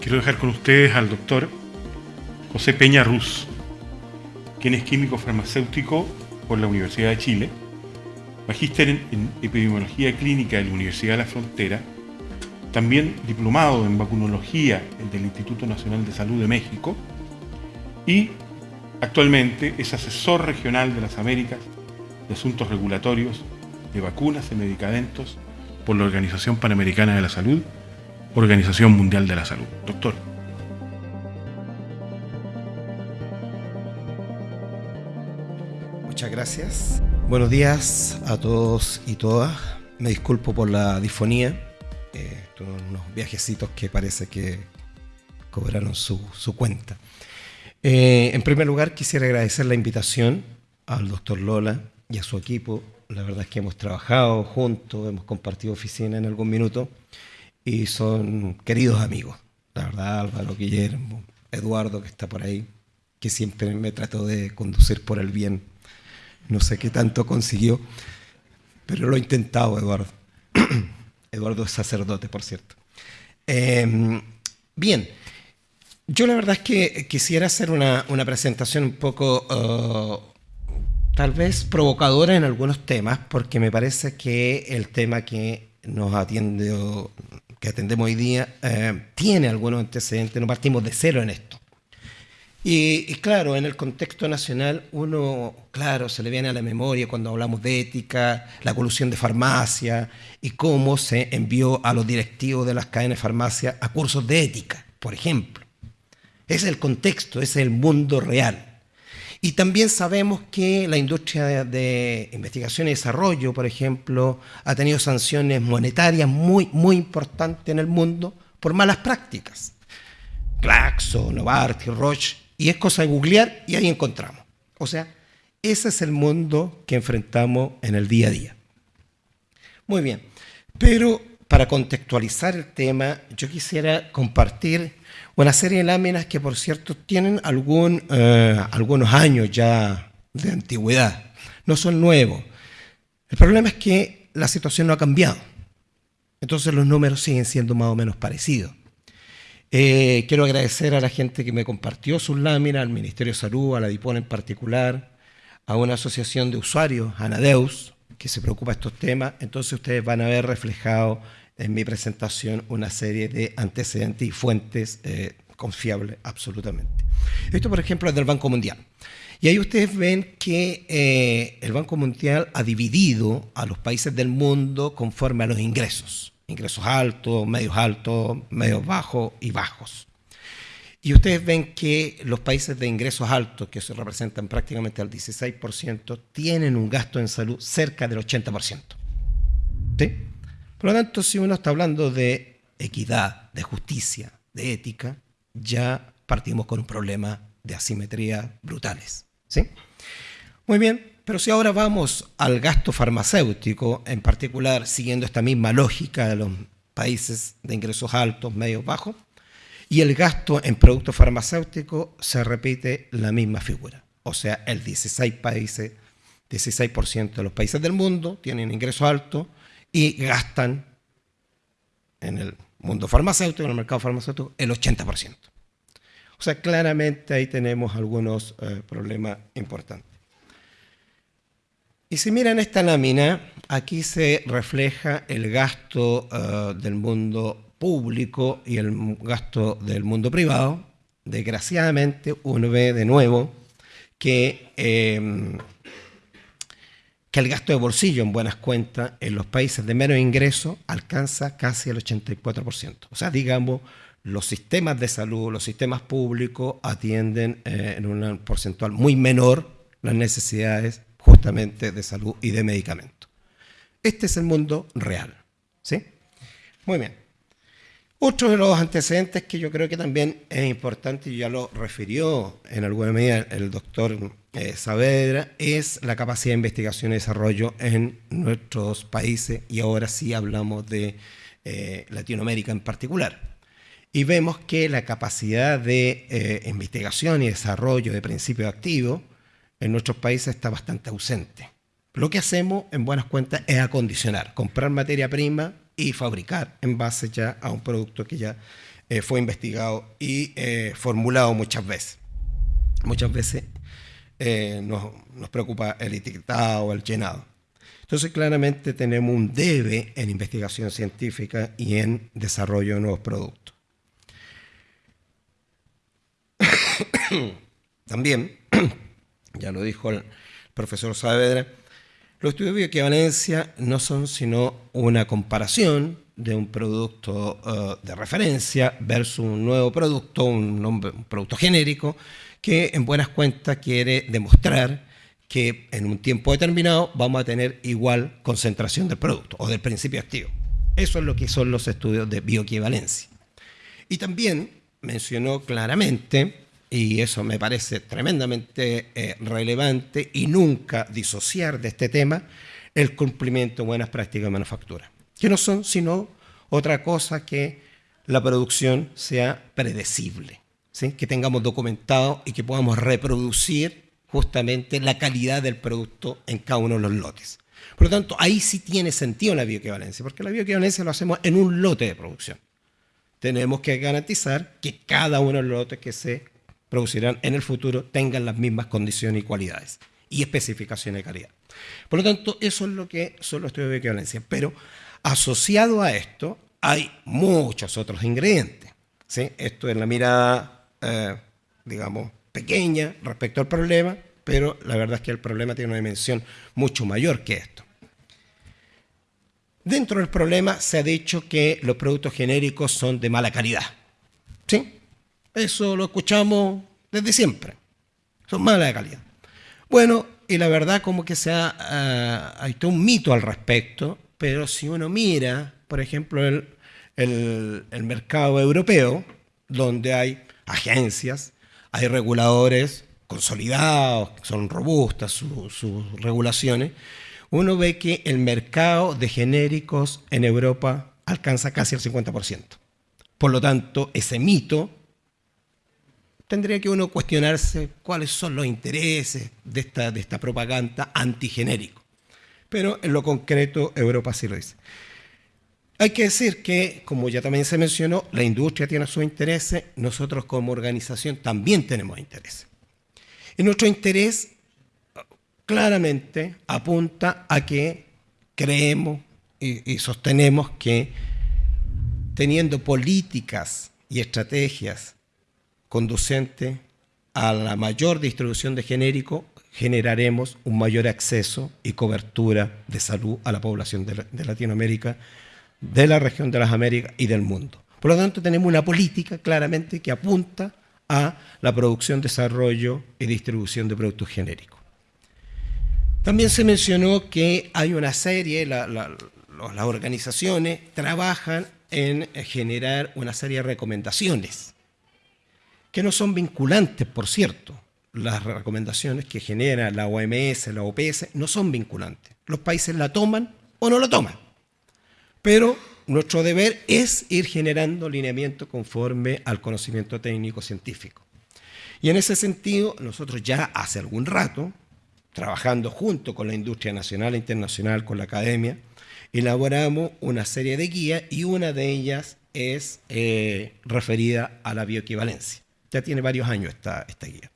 quiero dejar con ustedes al doctor José Peña Ruz, quien es químico farmacéutico por la Universidad de Chile, magíster en epidemiología clínica de la Universidad de la Frontera, también diplomado en vacunología del Instituto Nacional de Salud de México y actualmente es asesor regional de las Américas de Asuntos Regulatorios de Vacunas y Medicamentos por la Organización Panamericana de la Salud, Organización Mundial de la Salud. Doctor. Muchas gracias. Buenos días a todos y todas. Me disculpo por la disfonía. Eh, unos viajecitos que parece que cobraron su, cuenta. Eh, en primer lugar, quisiera agradecer la invitación al doctor Lola y a su equipo la verdad es que hemos trabajado juntos, hemos compartido oficina en algún minuto y son queridos amigos. La verdad, Álvaro, Guillermo, Eduardo, que está por ahí, que siempre me trató de conducir por el bien. No sé qué tanto consiguió, pero lo he intentado, Eduardo. Eduardo es sacerdote, por cierto. Em, bien, yo la verdad es que quisiera hacer una, presentación un poco uh, tal vez provocadora en algunos temas, porque me parece que el tema que nos atiende atendemos hoy día eh, tiene algunos antecedentes, no partimos de cero en esto. Y, claro, en el contexto nacional uno, claro, se le viene a la memoria cuando hablamos de ética, la colusión de farmacia y cómo se envió a los directivos de las cadenas de farmacia a cursos de ética, por ejemplo. Ese es el contexto, ese es el mundo real. Y también sabemos que la industria de, investigación y desarrollo, por ejemplo, ha tenido sanciones monetarias muy, muy importantes en el mundo por malas prácticas. Glaxo, Novartis, Roche, y es cosa de googlear y ahí encontramos. O sea, ese es el mundo que enfrentamos en el día a día. Muy bien, pero para contextualizar el tema, yo quisiera compartir una serie de láminas que, por cierto, tienen eh, algunos años ya de antigüedad. No son nuevos. El problema es que la situación no ha cambiado. Entonces los números siguen siendo más o menos parecidos. Eh, quiero agradecer a la gente que me compartió sus láminas, al Ministerio de Salud, a la DIPON en particular, a una asociación de usuarios, Anadeus, que se preocupa de estos temas. Entonces ustedes van a ver reflejado en mi presentación una serie de antecedentes y fuentes eh, confiables absolutamente. Esto, por ejemplo, es del Banco Mundial. Y ahí ustedes ven que eh, el Banco Mundial ha dividido a los países del mundo conforme a los ingresos. Ingresos altos, medios altos, medios bajos y bajos. Y ustedes ven que los países de ingresos altos, que se representan prácticamente al 16%, tienen un gasto en salud cerca del 80%. ¿Sí? Por lo tanto, si uno está hablando de equidad, de justicia, de ética, ya partimos con un problema de asimetría brutales. ¿sí? Muy bien, pero si ahora vamos al gasto farmacéutico, en particular siguiendo esta misma lógica de los países de ingresos altos, medios, bajos, y el gasto en productos farmacéuticos se repite la misma figura. O sea, el 16 países, 16% de los países del mundo tienen ingresos altos y gastan en el mundo farmacéutico, en el mercado farmacéutico, el 80%. O sea, claramente ahí tenemos algunos eh, problemas importantes. Y si miran esta lámina, aquí se refleja el gasto eh, del mundo público y el gasto del mundo privado. Desgraciadamente, uno ve de nuevo que eh, que el gasto de bolsillo en buenas cuentas en los países de menos ingreso alcanza casi el 84%. O sea, digamos, los sistemas de salud, los sistemas públicos atienden eh, en un porcentual muy menor las necesidades justamente de salud y de medicamentos. Este es el mundo real. ¿sí? Muy bien. Otro de los antecedentes que yo creo que también es importante, y ya lo refirió en alguna medida el doctor eh, es la capacidad de investigación y desarrollo en nuestros países, y ahora sí hablamos de eh, Latinoamérica en particular. Y vemos que la capacidad de eh, investigación y desarrollo de principios activos en nuestros países está bastante ausente. Lo que hacemos, en buenas cuentas, es acondicionar, comprar materia prima y fabricar en base ya a un producto que ya eh, fue investigado y formulado muchas veces. Muchas veces eh, nos, preocupa el etiquetado o el llenado. Entonces, claramente tenemos un debe en investigación científica y en desarrollo de nuevos productos. También, ya lo dijo el profesor Saavedra, los estudios de bioequivalencia no son sino una comparación de un producto uh, de referencia versus un nuevo producto, un producto genérico, que en buenas cuentas quiere demostrar que en un tiempo determinado vamos a tener igual concentración del producto o del principio activo. Eso es lo que son los estudios de bioequivalencia. Y también mencionó claramente y eso me parece tremendamente eh, relevante y nunca disociar de este tema el cumplimiento de buenas prácticas de manufactura, que no son sino otra cosa que la producción sea predecible, que tengamos documentado y que podamos reproducir justamente la calidad del producto en cada uno de los lotes. Por lo tanto, ahí sí tiene sentido la bioequivalencia, porque la bioequivalencia lo hacemos en un lote de producción. Tenemos que garantizar que cada uno de los lotes que se producirán en el futuro tengan las mismas condiciones y cualidades y especificaciones de calidad. Por lo tanto, eso es lo que son los estudios de equivalencia. Pero asociado a esto hay muchos otros ingredientes. Esto es la mirada, eh, digamos, pequeña respecto al problema, pero la verdad es que el problema tiene una dimensión mucho mayor que esto. Dentro del problema se ha dicho que los productos genéricos son de mala calidad. ¿Sí? Eso lo escuchamos desde siempre. Son malas de calidad. Bueno, y la verdad como que se ha, uh, hay un mito al respecto, pero si uno mira, por ejemplo, el, el, el mercado europeo, donde hay agencias, hay reguladores consolidados, son robustas sus, regulaciones, uno ve que el mercado de genéricos en Europa alcanza casi el 50%. Por lo tanto, ese mito tendría que uno cuestionarse cuáles son los intereses de esta, de esta propaganda antigenérico. Pero en lo concreto Europa sí lo dice. Hay que decir que, como ya también se mencionó, la industria tiene sus intereses, nosotros como organización también tenemos intereses. Y nuestro interés claramente apunta a que creemos y, y sostenemos que teniendo políticas y estrategias conducente a la mayor distribución de genérico, generaremos un mayor acceso y cobertura de salud a la población de, Latinoamérica, de la región de las Américas y del mundo. Por lo tanto, tenemos una política claramente que apunta a la producción, desarrollo y distribución de productos genéricos. También se mencionó que hay una serie, la, la, las organizaciones trabajan en generar una serie de recomendaciones que no son vinculantes, por cierto. Las recomendaciones que genera la OMS, la OPS, no son vinculantes. Los países la toman o no la toman. Pero nuestro deber es ir generando lineamiento conforme al conocimiento técnico científico. Y en ese sentido, nosotros ya hace algún rato, trabajando junto con la industria nacional e internacional, con la academia, elaboramos una serie de guías y una de ellas es eh, referida a la bioequivalencia. Ya tiene varios años esta, esta guía.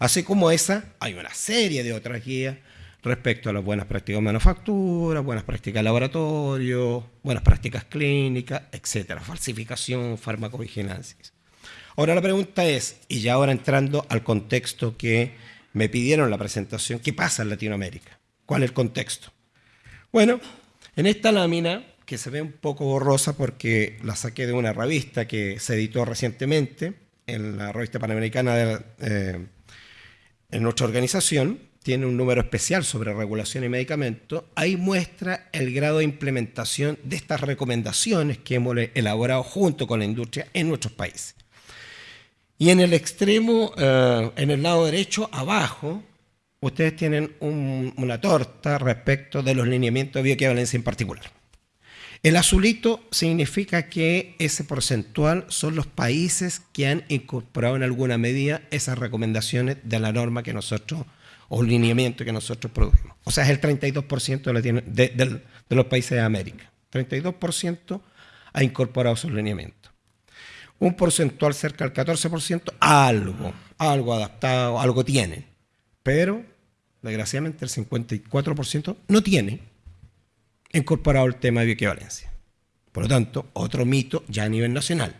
Así como esa, hay una serie de otras guías respecto a las buenas prácticas de manufactura, buenas prácticas de laboratorio, buenas prácticas clínicas, etcétera, falsificación, farmacovigilancia. Ahora la pregunta es, y ya ahora entrando al contexto que me pidieron la presentación, ¿qué pasa en Latinoamérica? ¿Cuál es el contexto? Bueno, en esta lámina, que se ve un poco borrosa porque la saqué de una revista que se editó recientemente, en la revista panamericana de, eh, en nuestra organización, tiene un número especial sobre regulación y medicamentos, ahí muestra el grado de implementación de estas recomendaciones que hemos elaborado junto con la industria en nuestros países. Y en el extremo, eh, en el lado derecho, abajo, ustedes tienen un, una torta respecto de los lineamientos de bioequivalencia en particular. El azulito significa que ese porcentual son los países que han incorporado en alguna medida esas recomendaciones de la norma que nosotros, o lineamiento que nosotros produjimos. O sea, es el 32% de, de, los países de América. 32% ha incorporado sus lineamientos. Un porcentual cerca del 14%, algo, algo adaptado, algo tiene. Pero, desgraciadamente, el 54% no tiene incorporado el tema de bioequivalencia. Por lo tanto, otro mito ya a nivel nacional,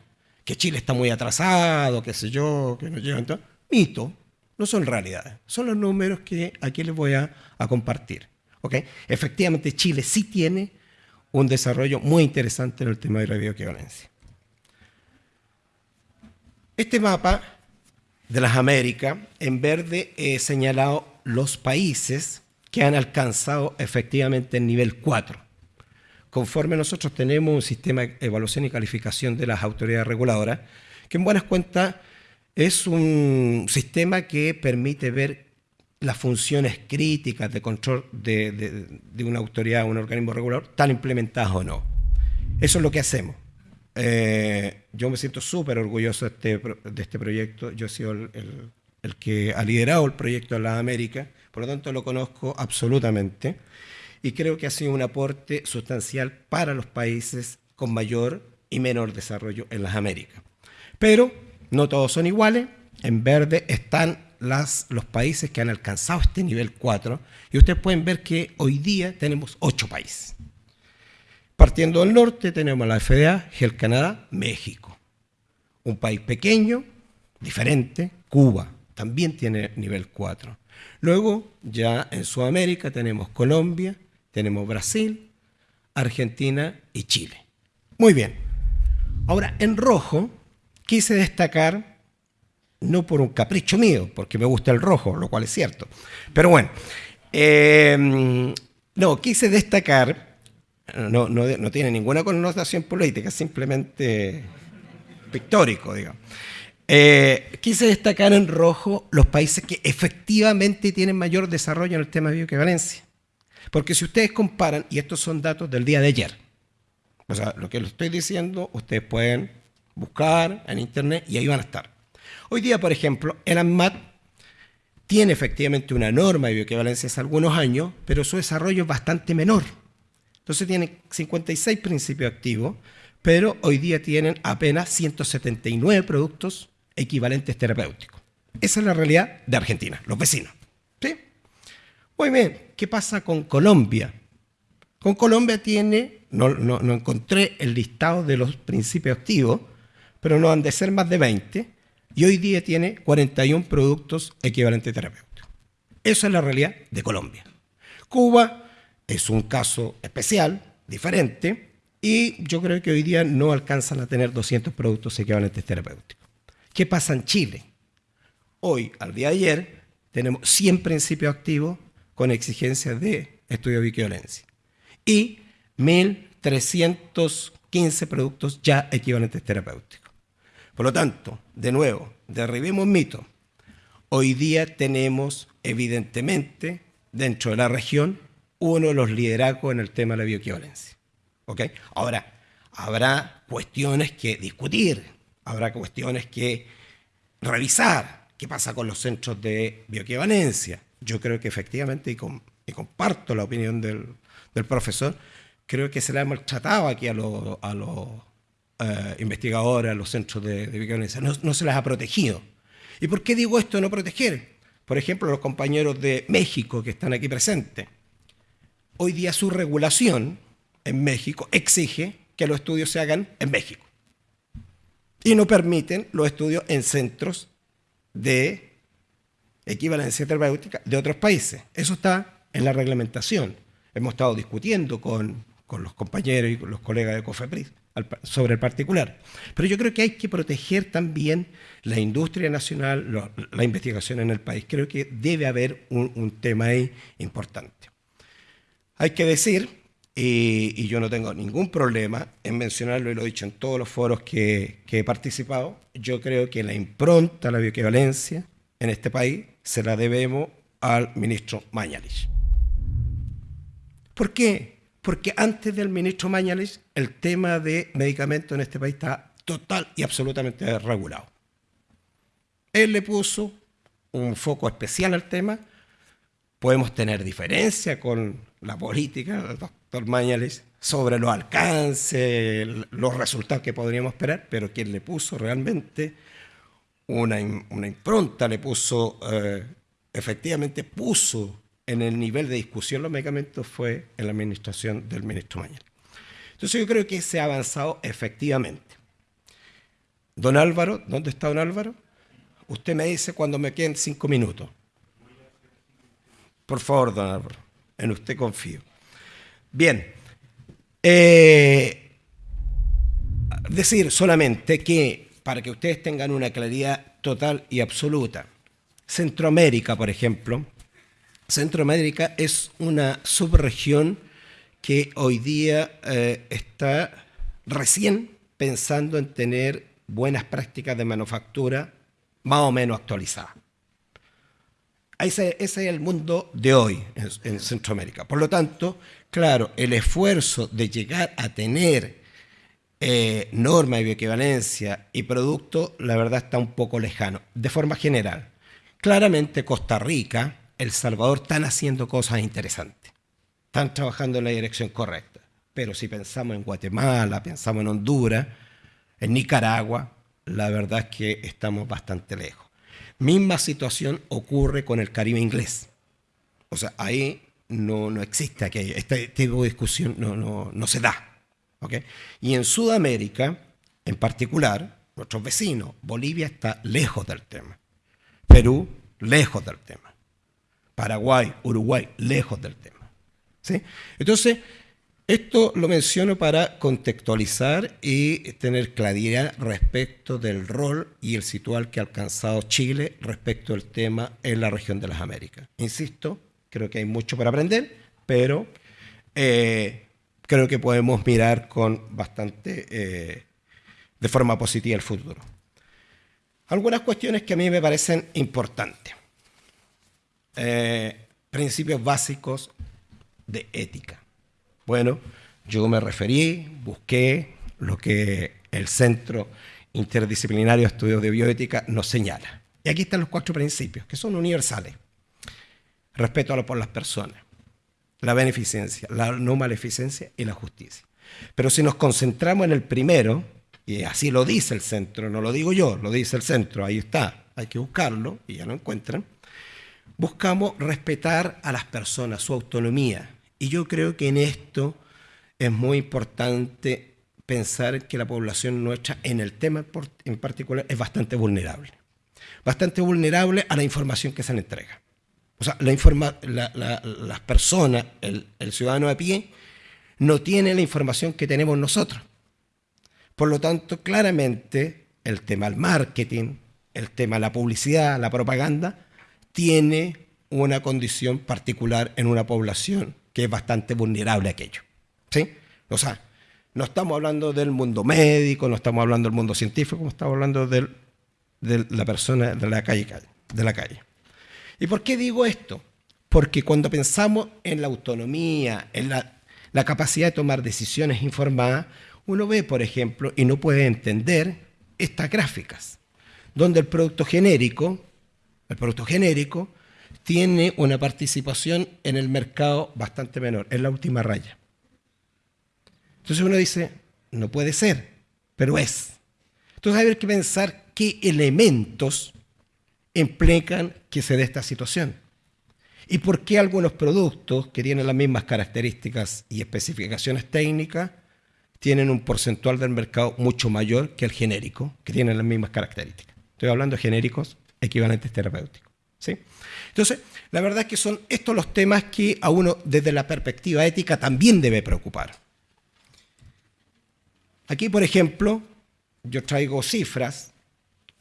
que Chile está muy atrasado, qué sé yo, que no llegan todo. Mito, no son realidades, son los números que aquí les voy a, compartir. Efectivamente, Chile sí tiene un desarrollo muy interesante en el tema de la bioequivalencia. Este mapa de las Américas, en verde he señalado los países que han alcanzado efectivamente el nivel 4. Conforme nosotros tenemos un sistema de evaluación y calificación de las autoridades reguladoras, que en buenas cuentas es un sistema que permite ver las funciones críticas de control de, una autoridad o un organismo regulador están implementadas o no. Eso es lo que hacemos. Eh, yo me siento súper orgulloso de este, este, proyecto. Yo he sido el, que ha liderado el proyecto de las Américas, por lo tanto lo conozco absolutamente y creo que ha sido un aporte sustancial para los países con mayor y menor desarrollo en las Américas. Pero no todos son iguales. En verde están los países que han alcanzado este nivel 4 y ustedes pueden ver que hoy día tenemos 8 países. Partiendo del norte tenemos la FDA, el Canadá, México. Un país pequeño, diferente, Cuba, también tiene nivel 4. Luego, ya en Sudamérica tenemos Colombia, tenemos Brasil, Argentina y Chile. Muy bien. Ahora, en rojo, quise destacar, no por un capricho mío, porque me gusta el rojo, lo cual es cierto, pero bueno, em, no, quise destacar, no, no, tiene ninguna connotación política, simplemente pictórico, digamos. Eh, quise destacar en rojo los países que efectivamente tienen mayor desarrollo en el tema de bioequivalencia. Porque si ustedes comparan, y estos son datos del día de ayer, o sea, lo que les estoy diciendo, ustedes pueden buscar en internet y ahí van a estar. Hoy día, por ejemplo, el ANMAT tiene efectivamente una norma de bioequivalencia hace algunos años, pero su desarrollo es bastante menor. Entonces tiene 56 principios activos, pero hoy día tienen apenas 179 productos equivalentes terapéuticos. Esa es la realidad de Argentina, los vecinos. ¿sí? Muy ¿qué pasa con Colombia? Con Colombia tiene, no, no encontré el listado de los principios activos, pero no han de ser más de 20, y hoy día tiene 41 productos equivalentes terapéuticos. Esa es la realidad de Colombia. Cuba es un caso especial, diferente, y yo creo que hoy día no alcanzan a tener 200 productos equivalentes terapéuticos. ¿Qué pasa en Chile? Hoy, al día de ayer, tenemos 100 principios activos con exigencias de estudio de equivalencia y 1.315 productos ya equivalentes terapéuticos. Por lo tanto, de nuevo, derribemos mito. Hoy día tenemos, evidentemente, dentro de la región, uno de los liderazgos en el tema de la bioequivalencia. Ahora, habrá cuestiones que discutir, habrá cuestiones que revisar. ¿Qué pasa con los centros de bioequivalencia? Yo creo que efectivamente, y, comparto la opinión del, profesor, creo que se le ha maltratado aquí a los eh, investigadores, a los centros de, de no, se las ha protegido. ¿Y por qué digo esto no proteger? Por ejemplo, los compañeros de México que están aquí presentes. Hoy día su regulación en México exige que los estudios se hagan en México. Y no permiten los estudios en centros de equivalencia terapéutica de otros países. Eso está en la reglamentación. Hemos estado discutiendo con, con los compañeros y con los colegas de COFEPRIS sobre el particular. Pero yo creo que hay que proteger también la industria nacional, la investigación en el país. Creo que debe haber un, tema ahí importante. Hay que decir, y, yo no tengo ningún problema en mencionarlo, y lo he dicho en todos los foros que, he participado, yo creo que la impronta, la bioequivalencia en este país se la debemos al ministro Mañalich. ¿Por qué? porque antes del ministro Mañalich el tema de medicamentos en este país está total y absolutamente regulado. Él le puso un foco especial al tema. Podemos tener diferencia con la política del doctor Mañalich sobre los alcances, los resultados que podríamos esperar, pero quien le puso realmente una, impronta, le puso, eh, efectivamente puso en el nivel de discusión los medicamentos fue en la administración del ministro Mañal. Entonces yo creo que se ha avanzado efectivamente. Don Álvaro, ¿dónde está don Álvaro? Usted me dice cuando me queden cinco minutos. Por favor, don Álvaro, en usted confío. Bien, eh, decir solamente que, para que ustedes tengan una claridad total y absoluta, Centroamérica, por ejemplo, Centroamérica es una subregión que hoy día eh, está recién pensando en tener buenas prácticas de manufactura más o menos actualizadas. Ese, es el mundo de hoy en, Centroamérica. Por lo tanto, claro, el esfuerzo de llegar a tener eh, norma de bioequivalencia y producto, la verdad está un poco lejano, de forma general. Claramente Costa Rica, El Salvador están haciendo cosas interesantes, están trabajando en la dirección correcta. Pero si pensamos en Guatemala, pensamos en Honduras, en Nicaragua, la verdad es que estamos bastante lejos. Misma situación ocurre con el Caribe inglés. O sea, ahí no, no existe aquello. Este tipo de discusión no, no, no se da. ¿okay? Y en Sudamérica, en particular, nuestros vecinos, Bolivia está lejos del tema. Perú, lejos del tema. Paraguay, Uruguay, lejos del tema. ¿sí? Entonces, esto lo menciono para contextualizar y tener claridad respecto del rol y el situal que ha alcanzado Chile respecto al tema en la región de las Américas. Insisto, creo que hay mucho para aprender, pero eh, creo que podemos mirar con bastante, eh, de forma positiva el futuro. Algunas cuestiones que a mí me parecen importantes. Eh, principios básicos de ética. Bueno, yo me referí, busqué lo que el Centro Interdisciplinario de Estudios de Bioética nos señala. Y aquí están los cuatro principios, que son universales. Respeto por las personas, la beneficencia, la no maleficencia y la justicia. Pero si nos concentramos en el primero, y así lo dice el centro, no lo digo yo, lo dice el centro, ahí está, hay que buscarlo y ya lo encuentran, buscamos respetar a las personas, su autonomía, y yo creo que en esto es muy importante pensar que la población nuestra en el tema en particular es bastante vulnerable. Bastante vulnerable a la información que se le entrega. O sea, las personas, el, el ciudadano a pie, no tiene la información que tenemos nosotros. Por lo tanto, claramente el tema del marketing, el tema de la publicidad, la propaganda, tiene una condición particular en una población es bastante vulnerable a aquello. ¿sí? O sea, no estamos hablando del mundo médico, no estamos hablando del mundo científico, estamos hablando de la persona de la calle, de la calle. ¿Y por qué digo esto? Porque cuando pensamos en la autonomía, en la capacidad de tomar decisiones informadas, uno ve, por ejemplo, y no puede entender estas gráficas, donde el producto genérico, el producto genérico tiene una participación en el mercado bastante menor, es la última raya. Entonces uno dice, no puede ser, pero es. Entonces hay que pensar qué elementos implican que se dé esta situación. Y por qué algunos productos que tienen las mismas características y especificaciones técnicas tienen un porcentual del mercado mucho mayor que el genérico, que tiene las mismas características. Estoy hablando de genéricos equivalentes terapéuticos. ¿Sí? Entonces, la verdad es que son estos los temas que a uno desde la perspectiva ética también debe preocupar. Aquí, por ejemplo, yo traigo cifras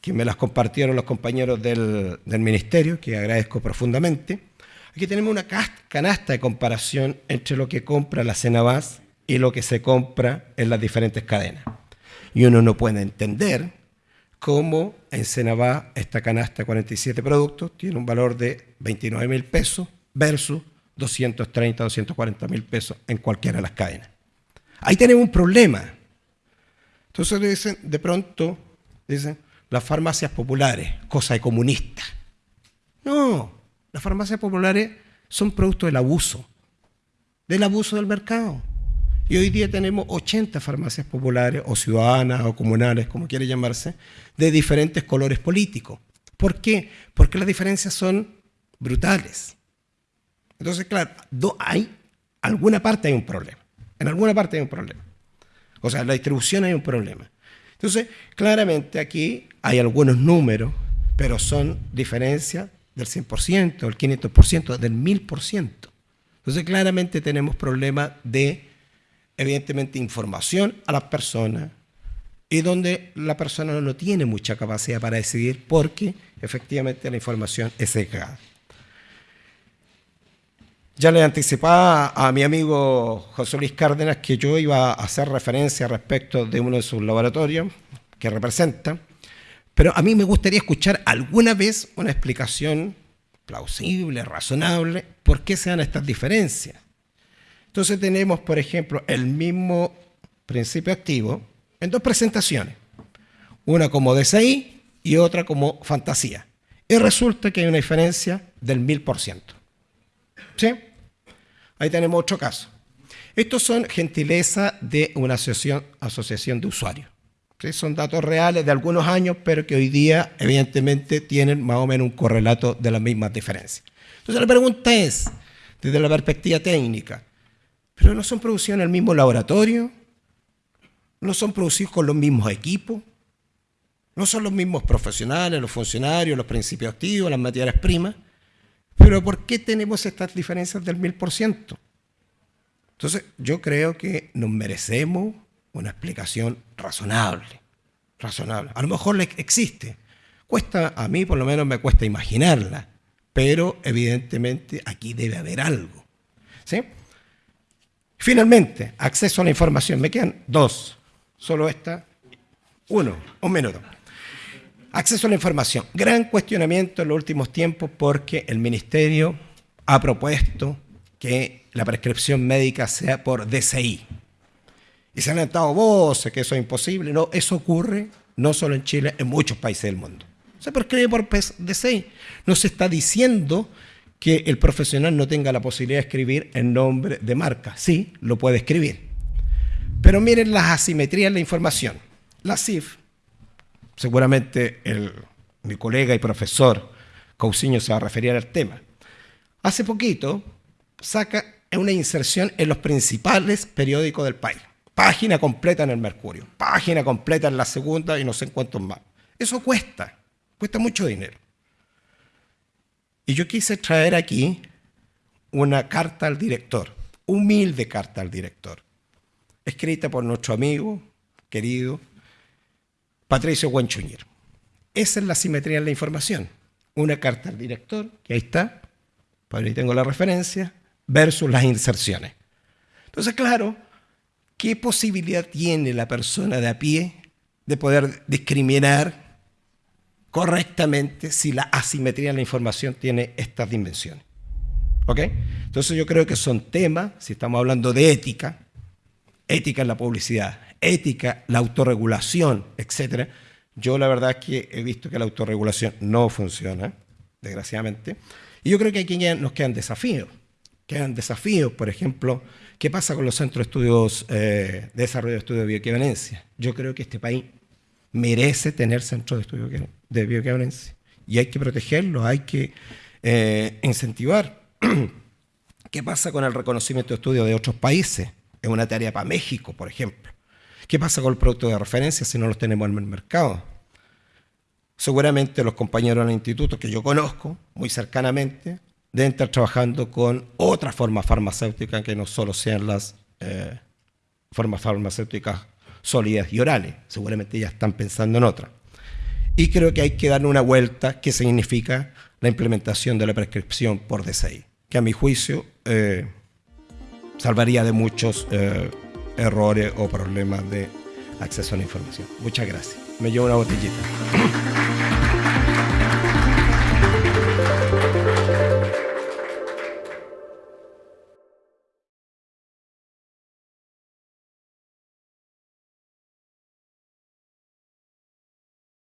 que me las compartieron los compañeros del, ministerio, que agradezco profundamente. Aquí tenemos una canasta de comparación entre lo que compra la Cenabas y lo que se compra en las diferentes cadenas. Y uno no puede entender cómo en Senabá esta canasta de 47 productos tiene un valor de 29 mil pesos versus 230, 240 mil pesos en cualquiera de las cadenas. Ahí tenemos un problema. Entonces dicen, de pronto, dicen, las farmacias populares, cosa de comunista. No, las farmacias populares son producto del abuso, del abuso del mercado. Y hoy día tenemos 80 farmacias populares o ciudadanas o comunales, como quiere llamarse, de diferentes colores políticos. ¿Por qué? Porque las diferencias son brutales. Entonces, claro, hay alguna parte hay un problema. En alguna parte hay un problema. O sea, en la distribución hay un problema. Entonces, claramente aquí hay algunos números, pero son diferencias del 100%, del 500%, del 1000%. Entonces, claramente tenemos problemas de evidentemente información a las personas y donde la persona no tiene mucha capacidad para decidir porque efectivamente la información es sesgada. Ya le anticipaba a mi amigo José Luis Cárdenas que yo iba a hacer referencia respecto de uno de sus laboratorios que representa, pero a mí me gustaría escuchar alguna vez una explicación plausible, razonable, por qué se dan estas diferencias. Entonces tenemos, por ejemplo, el mismo principio activo en dos presentaciones, una como DCI y otra como fantasía. Y resulta que hay una diferencia del 1000%. ¿Sí? Ahí tenemos otro caso. Estos son gentileza de una asociación, asociación de usuarios. Son datos reales de algunos años, pero que hoy día evidentemente tienen más o menos un correlato de las mismas diferencias. Entonces la pregunta es, desde la perspectiva técnica, pero no son producidos en el mismo laboratorio, no son producidos con los mismos equipos, no son los mismos profesionales, los funcionarios, los principios activos, las materias primas. Pero ¿por qué tenemos estas diferencias del mil por ciento? Entonces, yo creo que nos merecemos una explicación razonable. Razonable. A lo mejor existe. Cuesta, a mí por lo menos me cuesta imaginarla, pero evidentemente aquí debe haber algo. ¿Sí? Finalmente, acceso a la información. Me quedan dos. Solo esta. Uno, un minuto. Acceso a la información. Gran cuestionamiento en los últimos tiempos porque el Ministerio ha propuesto que la prescripción médica sea por DCI. Y se han levantado voces que eso es imposible. No, eso ocurre no solo en Chile, en muchos países del mundo. Se prescribe por DCI. No se está diciendo que el profesional no tenga la posibilidad de escribir el nombre de marca. Sí, lo puede escribir. Pero miren las asimetrías en la información. La CIF, seguramente mi colega y profesor Cousiño se va a referir al tema. Hace poquito saca una inserción en los principales periódicos del país. Página completa en el Mercurio, página completa en la segunda y no sé en cuántos más. Eso cuesta, cuesta mucho dinero. Y yo quise traer aquí una carta al director, humilde carta al director, escrita por nuestro amigo, querido, Patricio Guanchuñir. Esa es la simetría en la información. Una carta al director, que ahí está, por ahí tengo la referencia, versus las inserciones. Entonces, claro, ¿qué posibilidad tiene la persona de a pie de poder discriminar correctamente si la asimetría en la información tiene estas dimensiones. ¿Ok? Entonces yo creo que son temas, si estamos hablando de ética, ética en la publicidad, ética, la autorregulación, etc. Yo la verdad es que he visto que la autorregulación no funciona, desgraciadamente. Y yo creo que aquí nos quedan desafíos. Quedan desafíos, por ejemplo, ¿qué pasa con los centros de estudios eh, de desarrollo de estudios de bioequivalencia? Yo creo que este país merece tener centros de estudio de bioequivalencia. Y hay que protegerlo, hay que eh, incentivar. ¿Qué pasa con el reconocimiento de estudios de otros países? Es una tarea para México, por ejemplo. ¿Qué pasa con el producto de referencia si no los tenemos en el mercado? Seguramente los compañeros del instituto que yo conozco muy cercanamente deben estar trabajando con otra forma farmacéutica que no solo sean las eh, formas farmacéuticas sólidas y orales. Seguramente ya están pensando en otra. Y creo que hay que darle una vuelta que significa la implementación de la prescripción por DCI, que a mi juicio eh, salvaría de muchos eh, errores o problemas de acceso a la información. Muchas gracias. Me llevo una botellita.